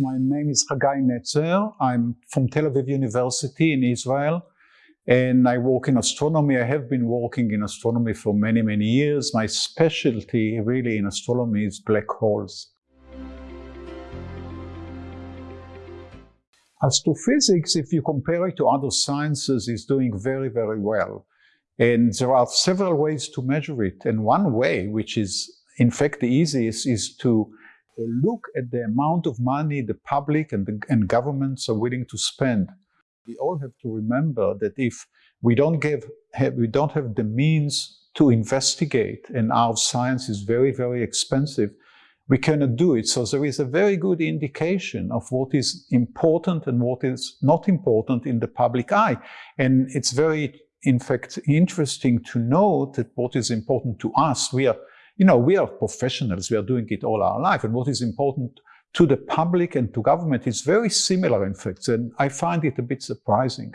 My name is Hagai Netzer. I'm from Tel Aviv University in Israel, and I work in astronomy. I have been working in astronomy for many, many years. My specialty really in astronomy is black holes. Astrophysics, if you compare it to other sciences, is doing very, very well. And there are several ways to measure it. And one way, which is in fact the easiest, is to look at the amount of money the public and, the, and governments are willing to spend. We all have to remember that if we don't, give, have, we don't have the means to investigate and our science is very, very expensive, we cannot do it. So there is a very good indication of what is important and what is not important in the public eye. And it's very, in fact, interesting to note that what is important to us, we are you know, we are professionals, we are doing it all our life, and what is important to the public and to government is very similar, in fact, and I find it a bit surprising.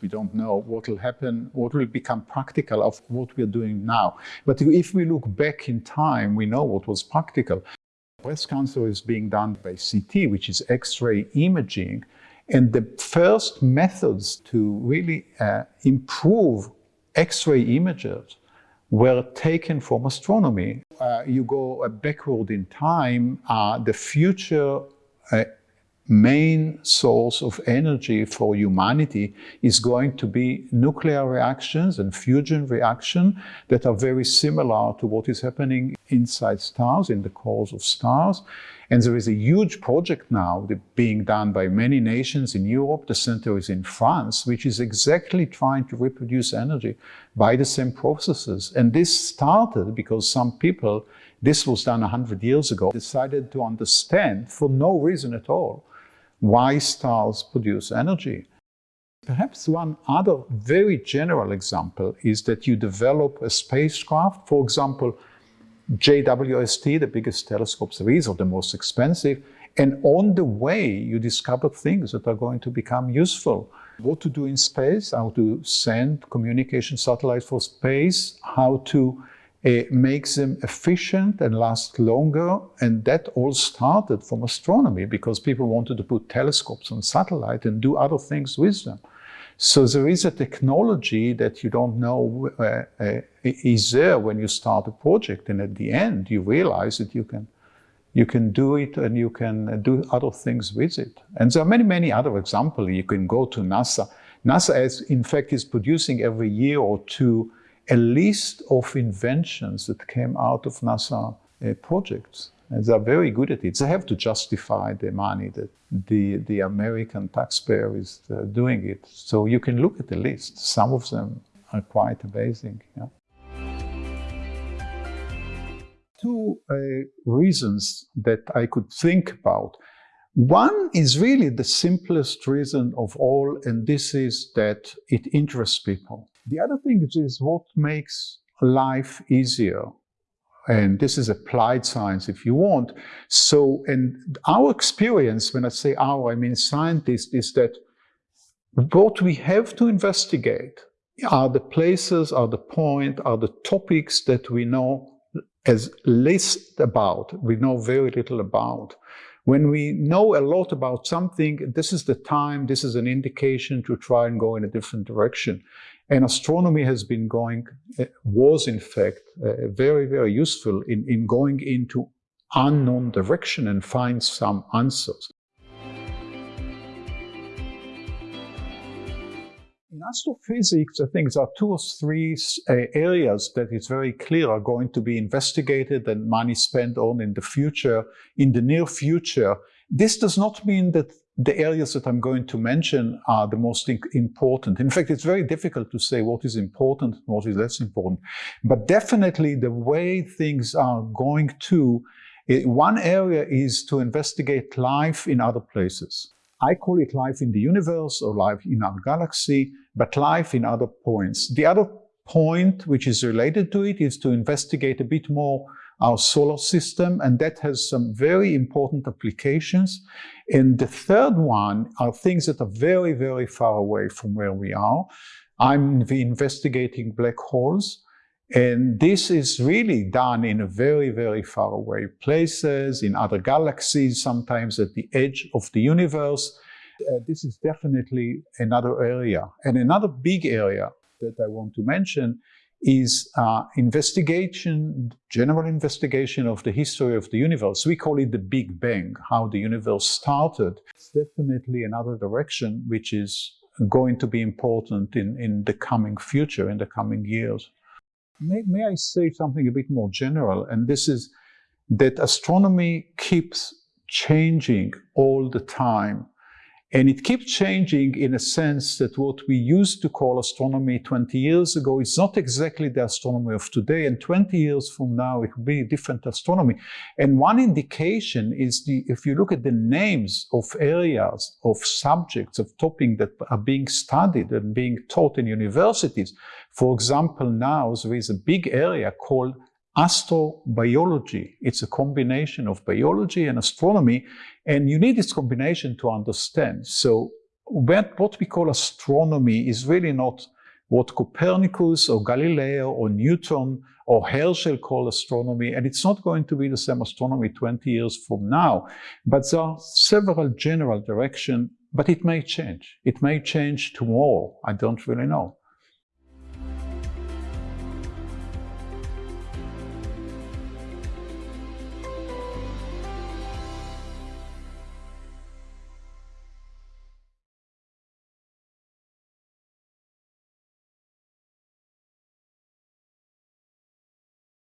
We don't know what will happen, what will become practical of what we're doing now. But if we look back in time, we know what was practical. Breast cancer is being done by CT, which is X-ray imaging, and the first methods to really uh, improve X-ray images were taken from astronomy. Uh, you go backward in time, uh, the future uh, main source of energy for humanity is going to be nuclear reactions and fusion reaction that are very similar to what is happening inside stars, in the cores of stars. And there is a huge project now being done by many nations in Europe. The center is in France, which is exactly trying to reproduce energy by the same processes. And this started because some people, this was done 100 years ago, decided to understand for no reason at all why stars produce energy. Perhaps one other very general example is that you develop a spacecraft, for example, JWST, the biggest telescopes there is, or the most expensive, and on the way you discover things that are going to become useful. What to do in space, how to send communication satellites for space, how to uh, make them efficient and last longer. And that all started from astronomy because people wanted to put telescopes on satellite and do other things with them. So there is a technology that you don't know uh, uh, is there when you start a project, and at the end you realize that you can you can do it and you can do other things with it. And there are many, many other examples. You can go to NASA. NASA, is, in fact, is producing every year or two a list of inventions that came out of NASA uh, projects. And they're very good at it. They have to justify the money that the, the American taxpayer is uh, doing it. So you can look at the list. Some of them are quite amazing. Yeah. Two uh, reasons that I could think about. One is really the simplest reason of all, and this is that it interests people. The other thing is what makes life easier and this is applied science if you want. So, and our experience, when I say our, I mean scientists, is that what we have to investigate are the places, are the point, are the topics that we know as least about, we know very little about. When we know a lot about something, this is the time, this is an indication to try and go in a different direction. And astronomy has been going, eh, was in fact uh, very, very useful in, in going into unknown direction and find some answers. In astrophysics, I think there are two or three uh, areas that it's very clear are going to be investigated and money spent on in the future, in the near future. This does not mean that the areas that I'm going to mention are the most important. In fact, it's very difficult to say what is important and what is less important. But definitely the way things are going to, eh, one area is to investigate life in other places. I call it life in the universe or life in our galaxy, but life in other points. The other point which is related to it is to investigate a bit more our solar system, and that has some very important applications. And the third one are things that are very, very far away from where we are. I'm investigating black holes, And this is really done in a very, very far away places, in other galaxies, sometimes at the edge of the universe. Uh, this is definitely another area. And another big area that I want to mention is uh, investigation, general investigation of the history of the universe. We call it the Big Bang, how the universe started. It's definitely another direction which is going to be important in, in the coming future, in the coming years. May, may I say something a bit more general? And this is that astronomy keeps changing all the time. And it keeps changing in a sense that what we used to call astronomy 20 years ago is not exactly the astronomy of today. And 20 years from now, it will be a different astronomy. And one indication is the, if you look at the names of areas, of subjects, of topics that are being studied and being taught in universities. For example, now there is a big area called astrobiology. It's a combination of biology and astronomy, and you need this combination to understand. So what we call astronomy is really not what Copernicus or Galileo or Newton or Herschel call astronomy, and it's not going to be the same astronomy 20 years from now. But there are several general directions, but it may change. It may change tomorrow. I don't really know.